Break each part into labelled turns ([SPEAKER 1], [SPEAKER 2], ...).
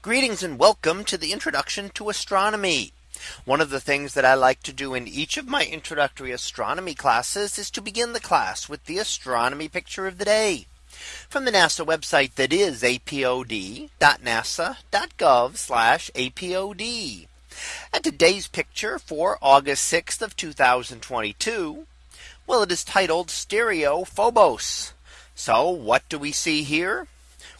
[SPEAKER 1] Greetings and welcome to the introduction to astronomy. One of the things that I like to do in each of my introductory astronomy classes is to begin the class with the astronomy picture of the day from the NASA website that is apod.nasa.gov apod. And today's picture for August 6th of 2022. Well, it is titled Stereophobos. So what do we see here?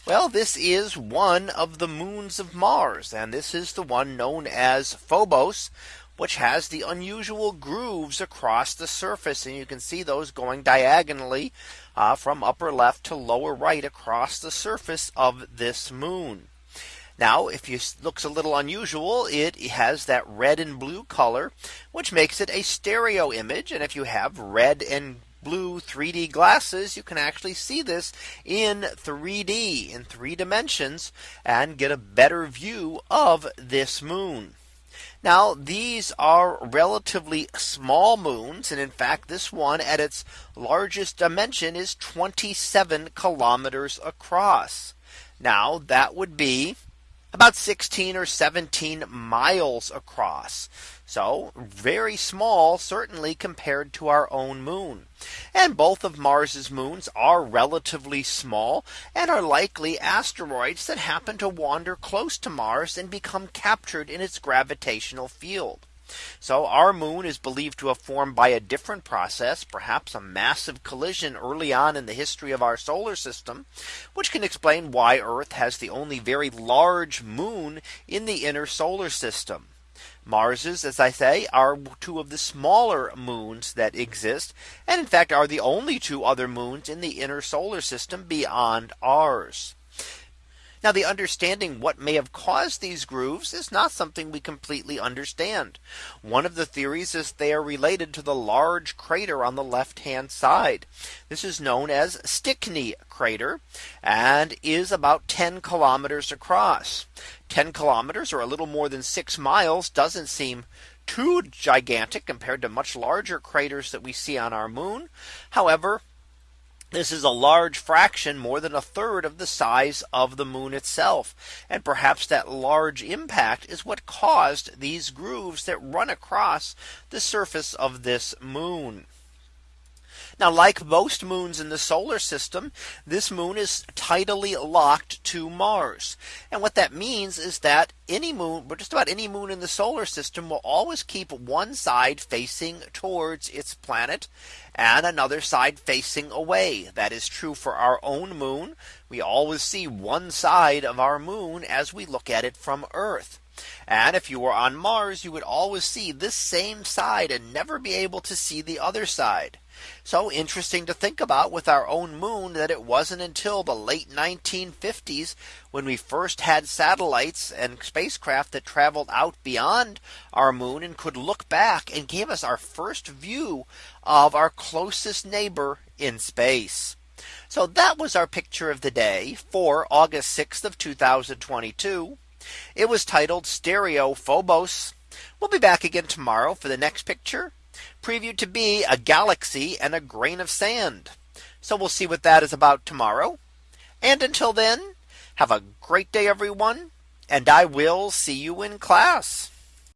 [SPEAKER 1] Well, this is one of the moons of Mars, and this is the one known as Phobos, which has the unusual grooves across the surface. And you can see those going diagonally uh, from upper left to lower right across the surface of this moon. Now, if it looks a little unusual, it has that red and blue color, which makes it a stereo image. And if you have red and blue 3D glasses, you can actually see this in 3D in three dimensions and get a better view of this moon. Now these are relatively small moons. And in fact, this one at its largest dimension is 27 kilometers across. Now that would be about 16 or 17 miles across. So very small, certainly compared to our own moon. And both of Mars's moons are relatively small and are likely asteroids that happen to wander close to Mars and become captured in its gravitational field. So our moon is believed to have formed by a different process, perhaps a massive collision early on in the history of our solar system, which can explain why Earth has the only very large moon in the inner solar system. Mars's, as I say, are two of the smaller moons that exist, and in fact are the only two other moons in the inner solar system beyond ours. Now the understanding what may have caused these grooves is not something we completely understand. One of the theories is they are related to the large crater on the left hand side. This is known as Stickney crater and is about 10 kilometers across. 10 kilometers or a little more than six miles doesn't seem too gigantic compared to much larger craters that we see on our moon. However, this is a large fraction more than a third of the size of the moon itself. And perhaps that large impact is what caused these grooves that run across the surface of this moon. Now, like most moons in the solar system, this moon is tidally locked to Mars. And what that means is that any moon, but just about any moon in the solar system will always keep one side facing towards its planet and another side facing away. That is true for our own moon. We always see one side of our moon as we look at it from Earth. And if you were on Mars, you would always see this same side and never be able to see the other side. So interesting to think about with our own moon that it wasn't until the late 1950s when we first had satellites and spacecraft that traveled out beyond our moon and could look back and gave us our first view of our closest neighbor in space. So that was our picture of the day for August 6th of 2022. It was titled Stereo Phobos. We'll be back again tomorrow for the next picture previewed to be a galaxy and a grain of sand. So we'll see what that is about tomorrow. And until then, have a great day, everyone. And I will see you in class.